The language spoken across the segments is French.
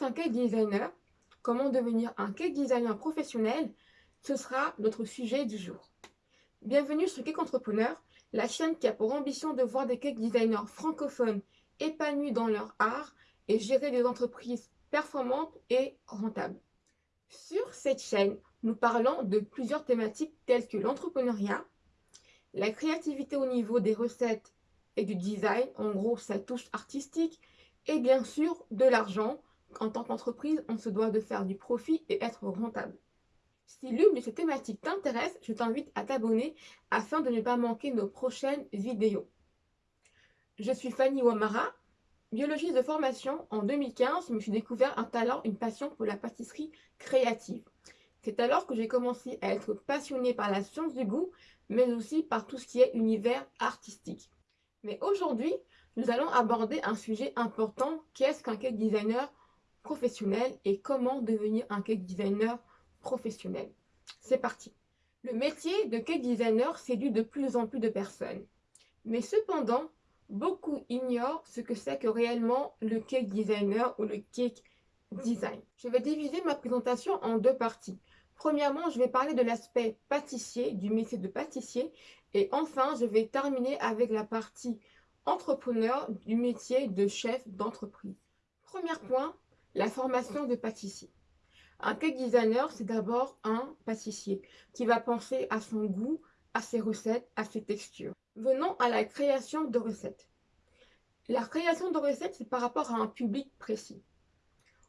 qu'un cake designer Comment devenir un cake designer professionnel? Ce sera notre sujet du jour. Bienvenue sur Cake Entrepreneur, la chaîne qui a pour ambition de voir des cake designers francophones épanouis dans leur art et gérer des entreprises performantes et rentables. Sur cette chaîne, nous parlons de plusieurs thématiques telles que l'entrepreneuriat, la créativité au niveau des recettes et du design, en gros sa touche artistique, et bien sûr de l'argent. En tant qu'entreprise, on se doit de faire du profit et être rentable. Si l'une de ces thématiques t'intéresse, je t'invite à t'abonner afin de ne pas manquer nos prochaines vidéos. Je suis Fanny Wamara, biologiste de formation. En 2015, je me suis découvert un talent, une passion pour la pâtisserie créative. C'est alors que j'ai commencé à être passionnée par la science du goût, mais aussi par tout ce qui est univers artistique. Mais aujourd'hui, nous allons aborder un sujet important, qu'est-ce qu'un cake designer? Professionnel et comment devenir un cake designer professionnel. C'est parti Le métier de cake designer séduit de plus en plus de personnes. Mais cependant, beaucoup ignorent ce que c'est que réellement le cake designer ou le cake design. Je vais diviser ma présentation en deux parties. Premièrement, je vais parler de l'aspect pâtissier, du métier de pâtissier. Et enfin, je vais terminer avec la partie entrepreneur du métier de chef d'entreprise. Premier point, la formation de pâtissier. Un cake designer, c'est d'abord un pâtissier qui va penser à son goût, à ses recettes, à ses textures. Venons à la création de recettes. La création de recettes, c'est par rapport à un public précis.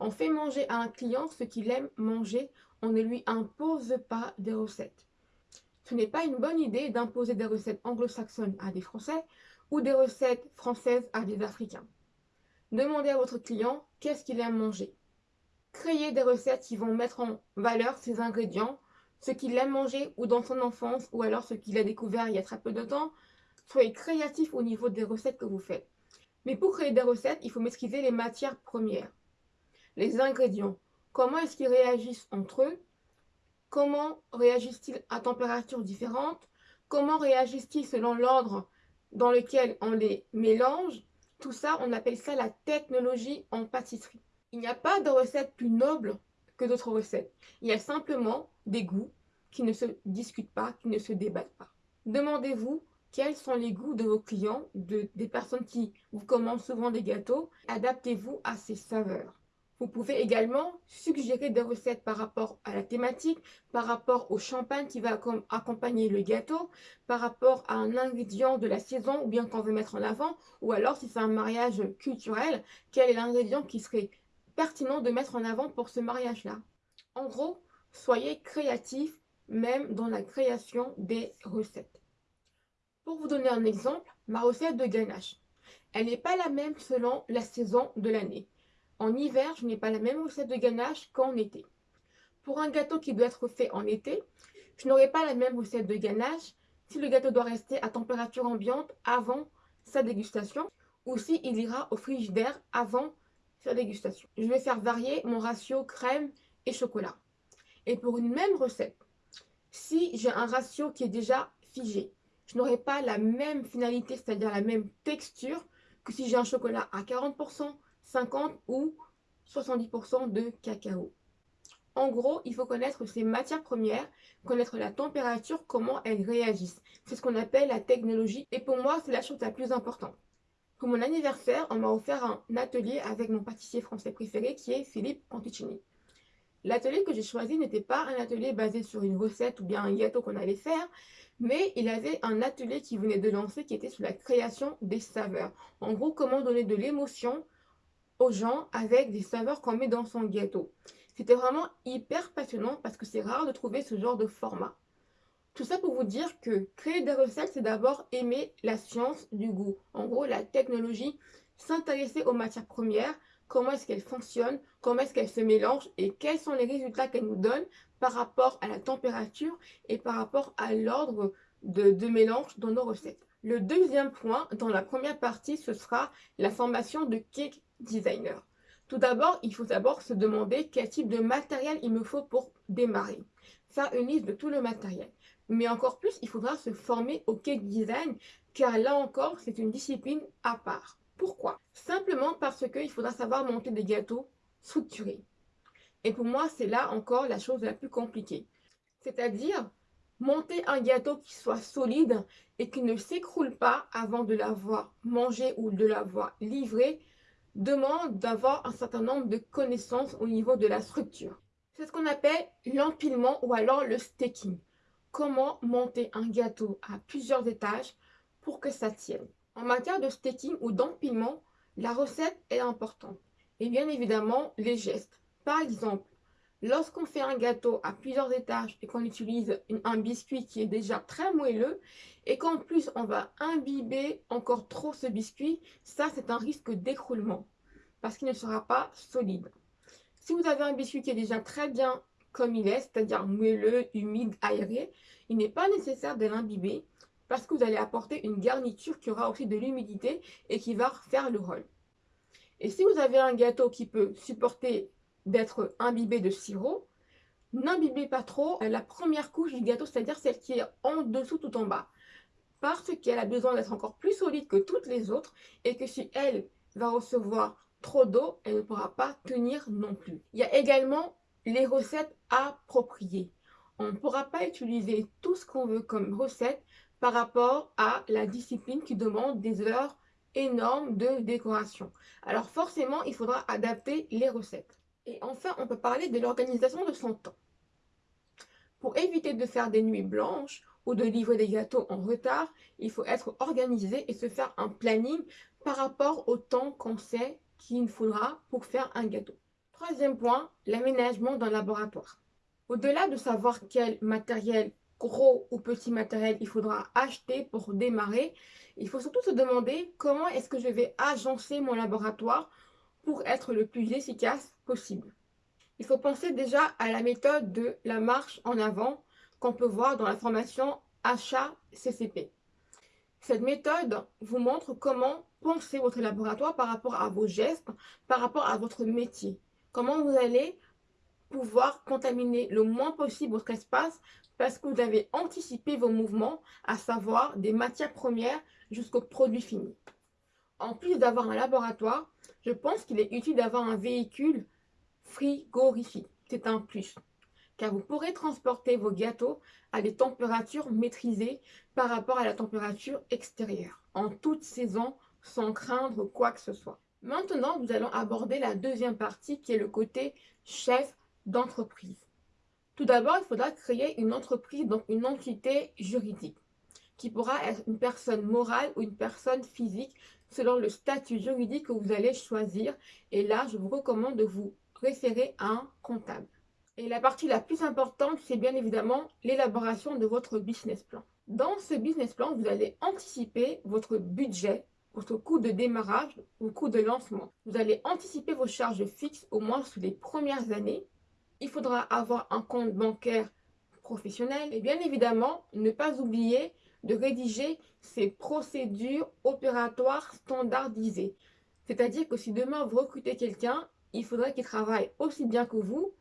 On fait manger à un client ce qu'il aime manger, on ne lui impose pas des recettes. Ce n'est pas une bonne idée d'imposer des recettes anglo-saxonnes à des Français ou des recettes françaises à des Africains. Demandez à votre client qu'est-ce qu'il aime manger. Créez des recettes qui vont mettre en valeur ses ingrédients, ce qu'il aime manger ou dans son enfance ou alors ce qu'il a découvert il y a très peu de temps. Soyez créatif au niveau des recettes que vous faites. Mais pour créer des recettes, il faut maîtriser les matières premières, les ingrédients. Comment est-ce qu'ils réagissent entre eux? Comment réagissent-ils à température différente Comment réagissent-ils selon l'ordre dans lequel on les mélange? Tout ça, on appelle ça la technologie en pâtisserie. Il n'y a pas de recette plus noble que d'autres recettes. Il y a simplement des goûts qui ne se discutent pas, qui ne se débattent pas. Demandez-vous quels sont les goûts de vos clients, de, des personnes qui vous commandent souvent des gâteaux. Adaptez-vous à ces saveurs. Vous pouvez également suggérer des recettes par rapport à la thématique, par rapport au champagne qui va accompagner le gâteau, par rapport à un ingrédient de la saison ou bien qu'on veut mettre en avant, ou alors si c'est un mariage culturel, quel est l'ingrédient qui serait pertinent de mettre en avant pour ce mariage-là? En gros, soyez créatif même dans la création des recettes. Pour vous donner un exemple, ma recette de ganache. Elle n'est pas la même selon la saison de l'année. En hiver, je n'ai pas la même recette de ganache qu'en été. Pour un gâteau qui doit être fait en été, je n'aurai pas la même recette de ganache si le gâteau doit rester à température ambiante avant sa dégustation ou si il ira au frigidaire avant sa dégustation. Je vais faire varier mon ratio crème et chocolat. Et pour une même recette, si j'ai un ratio qui est déjà figé, je n'aurai pas la même finalité, c'est-à-dire la même texture que si j'ai un chocolat à 40%, 50 ou 70% de cacao. En gros, il faut connaître ces matières premières, connaître la température, comment elles réagissent. C'est ce qu'on appelle la technologie. Et pour moi, c'est la chose la plus importante. Pour mon anniversaire, on m'a offert un atelier avec mon pâtissier français préféré qui est Philippe Panticini. L'atelier que j'ai choisi n'était pas un atelier basé sur une recette ou bien un gâteau qu'on allait faire, mais il avait un atelier qui venait de lancer qui était sur la création des saveurs. En gros, comment donner de l'émotion aux gens avec des saveurs qu'on met dans son gâteau. C'était vraiment hyper passionnant parce que c'est rare de trouver ce genre de format. Tout ça pour vous dire que créer des recettes, c'est d'abord aimer la science du goût. En gros, la technologie, s'intéresser aux matières premières, comment est-ce qu'elles fonctionnent, comment est-ce qu'elles se mélangent et quels sont les résultats qu'elles nous donnent par rapport à la température et par rapport à l'ordre de, de mélange dans nos recettes. Le deuxième point, dans la première partie, ce sera la formation de cake designer. Tout d'abord, il faut d'abord se demander quel type de matériel il me faut pour démarrer. Faire une liste de tout le matériel. Mais encore plus, il faudra se former au cake design, car là encore, c'est une discipline à part. Pourquoi? Simplement parce qu'il faudra savoir monter des gâteaux structuré. Et pour moi, c'est là encore la chose la plus compliquée. C'est-à-dire monter un gâteau qui soit solide et qui ne s'écroule pas avant de l'avoir mangé ou de l'avoir livré demande d'avoir un certain nombre de connaissances au niveau de la structure. C'est ce qu'on appelle l'empilement ou alors le staking. Comment monter un gâteau à plusieurs étages pour que ça tienne. En matière de staking ou d'empilement, la recette est importante. Et bien évidemment, les gestes. Par exemple, lorsqu'on fait un gâteau à plusieurs étages et qu'on utilise un biscuit qui est déjà très moelleux et qu'en plus on va imbiber encore trop ce biscuit, ça c'est un risque d'écroulement parce qu'il ne sera pas solide. Si vous avez un biscuit qui est déjà très bien comme il est, c'est-à-dire moelleux, humide, aéré, il n'est pas nécessaire de l'imbiber parce que vous allez apporter une garniture qui aura aussi de l'humidité et qui va faire le rôle. Et si vous avez un gâteau qui peut supporter d'être imbibé de sirop, n'imbibez pas trop la première couche du gâteau, c'est-à-dire celle qui est en dessous tout en bas. Parce qu'elle a besoin d'être encore plus solide que toutes les autres et que si elle va recevoir trop d'eau, elle ne pourra pas tenir non plus. Il y a également les recettes appropriées. On ne pourra pas utiliser tout ce qu'on veut comme recette par rapport à la discipline qui demande des heures énormes de décoration. Alors forcément, il faudra adapter les recettes. Et enfin, on peut parler de l'organisation de son temps. Pour éviter de faire des nuits blanches ou de livrer des gâteaux en retard, il faut être organisé et se faire un planning par rapport au temps qu'on sait qu'il faudra pour faire un gâteau. Troisième point, l'aménagement d'un laboratoire. Au-delà de savoir quel matériel, gros ou petit matériel, il faudra acheter pour démarrer, il faut surtout se demander comment est-ce que je vais agencer mon laboratoire pour être le plus efficace possible. Il faut penser déjà à la méthode de la marche en avant qu'on peut voir dans la formation achat CCP. Cette méthode vous montre comment penser votre laboratoire par rapport à vos gestes, par rapport à votre métier. Comment vous allez pouvoir contaminer le moins possible votre espace parce que vous avez anticipé vos mouvements, à savoir des matières premières jusqu'au produit fini. En plus d'avoir un laboratoire, je pense qu'il est utile d'avoir un véhicule frigorifique. C'est un plus car vous pourrez transporter vos gâteaux à des températures maîtrisées par rapport à la température extérieure, en toute saison, sans craindre quoi que ce soit. Maintenant, nous allons aborder la deuxième partie qui est le côté chef d'entreprise. Tout d'abord, il faudra créer une entreprise, donc une entité juridique, qui pourra être une personne morale ou une personne physique selon le statut juridique que vous allez choisir. Et là, je vous recommande de vous référer à un comptable. Et la partie la plus importante, c'est bien évidemment l'élaboration de votre business plan. Dans ce business plan, vous allez anticiper votre budget, votre coût de démarrage ou coût de lancement. Vous allez anticiper vos charges fixes au moins sur les premières années. Il faudra avoir un compte bancaire professionnel et bien évidemment, ne pas oublier de rédiger ces procédures opératoires standardisées. C'est-à-dire que si demain vous recrutez quelqu'un, il faudrait qu'il travaille aussi bien que vous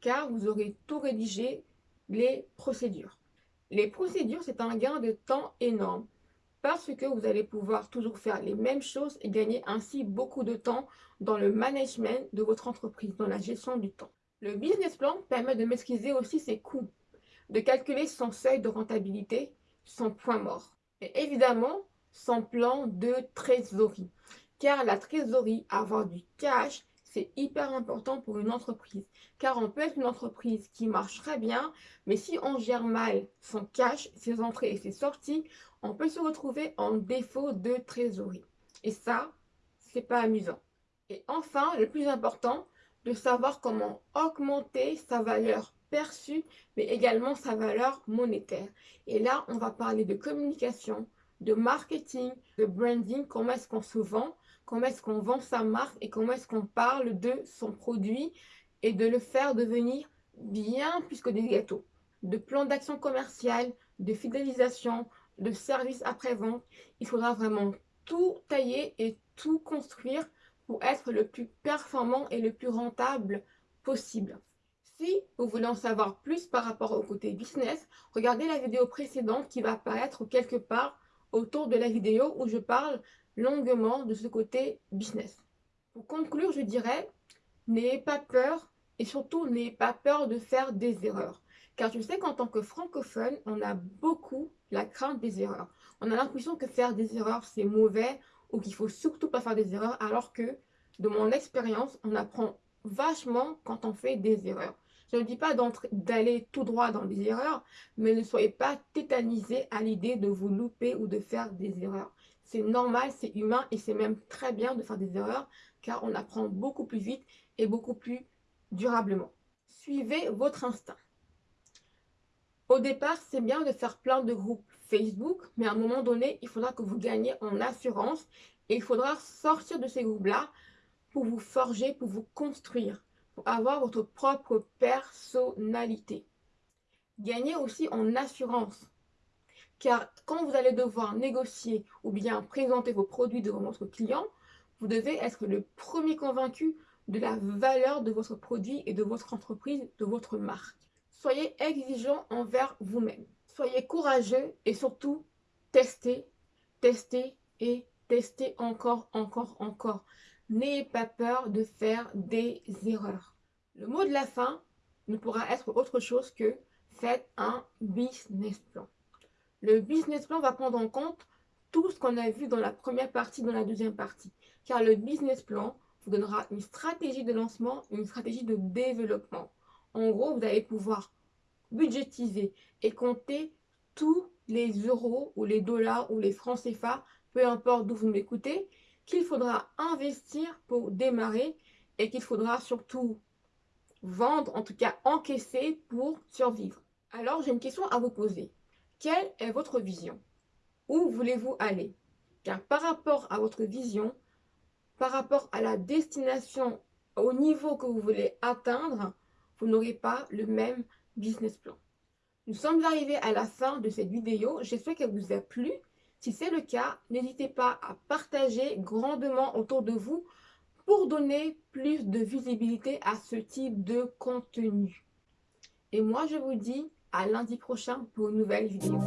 car vous aurez tout rédigé les procédures. Les procédures, c'est un gain de temps énorme parce que vous allez pouvoir toujours faire les mêmes choses et gagner ainsi beaucoup de temps dans le management de votre entreprise, dans la gestion du temps. Le business plan permet de maîtriser aussi ses coûts, de calculer son seuil de rentabilité, son point mort. Et évidemment, son plan de trésorerie. Car la trésorerie, avoir du cash, c'est hyper important pour une entreprise. Car on peut être une entreprise qui marche très bien, mais si on gère mal son cash, ses entrées et ses sorties, on peut se retrouver en défaut de trésorerie. Et ça, c'est pas amusant. Et enfin, le plus important, de savoir comment augmenter sa valeur perçue, mais également sa valeur monétaire. Et là, on va parler de communication, de marketing, de branding, comment est-ce qu'on se vend, comment est-ce qu'on vend sa marque et comment est-ce qu'on parle de son produit et de le faire devenir bien plus que des gâteaux. De plans d'action commerciale, de fidélisation, de services après-vente, il faudra vraiment tout tailler et tout construire pour être le plus performant et le plus rentable possible. Si vous voulez en savoir plus par rapport au côté business, regardez la vidéo précédente qui va apparaître quelque part autour de la vidéo où je parle longuement de ce côté business. Pour conclure, je dirais, N'ayez pas peur et surtout n'ayez pas peur de faire des erreurs. Car je sais qu'en tant que francophone, on a beaucoup la crainte des erreurs. On a l'impression que faire des erreurs, c'est mauvais ou qu'il faut surtout pas faire des erreurs, alors que, de mon expérience, on apprend vachement quand on fait des erreurs. Je ne dis pas d'aller tout droit dans les erreurs, mais ne soyez pas tétanisé à l'idée de vous louper ou de faire des erreurs. C'est normal, c'est humain et c'est même très bien de faire des erreurs car on apprend beaucoup plus vite et beaucoup plus durablement. Suivez votre instinct. Au départ, c'est bien de faire plein de groupes Facebook, mais à un moment donné, il faudra que vous gagnez en assurance et il faudra sortir de ces groupes-là pour vous forger, pour vous construire, avoir votre propre personnalité. Gagnez aussi en assurance. Car quand vous allez devoir négocier ou bien présenter vos produits devant votre client, vous devez être le premier convaincu de la valeur de votre produit et de votre entreprise, de votre marque. Soyez exigeant envers vous-même. Soyez courageux et surtout, testez, testez et testez encore, encore, encore. N'ayez pas peur de faire des erreurs. Le mot de la fin ne pourra être autre chose que faites un business plan. Le business plan va prendre en compte tout ce qu'on a vu dans la première partie, dans la deuxième partie. Car le business plan vous donnera une stratégie de lancement, une stratégie de développement. En gros, vous allez pouvoir budgétiser et compter tous les euros ou les dollars ou les francs CFA, peu importe d'où vous m'écoutez, qu'il faudra investir pour démarrer et qu'il faudra surtout vendre, en tout cas encaisser pour survivre. Alors, j'ai une question à vous poser. Quelle est votre vision? Où voulez-vous aller? Car par rapport à votre vision, par rapport à la destination, au niveau que vous voulez atteindre, vous n'aurez pas le même business plan. Nous sommes arrivés à la fin de cette vidéo. J'espère qu'elle vous a plu. Si c'est le cas, n'hésitez pas à partager grandement autour de vous pour donner plus de visibilité à ce type de contenu. Et moi, je vous dis à lundi prochain pour une nouvelle vidéo.